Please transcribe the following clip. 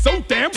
so damn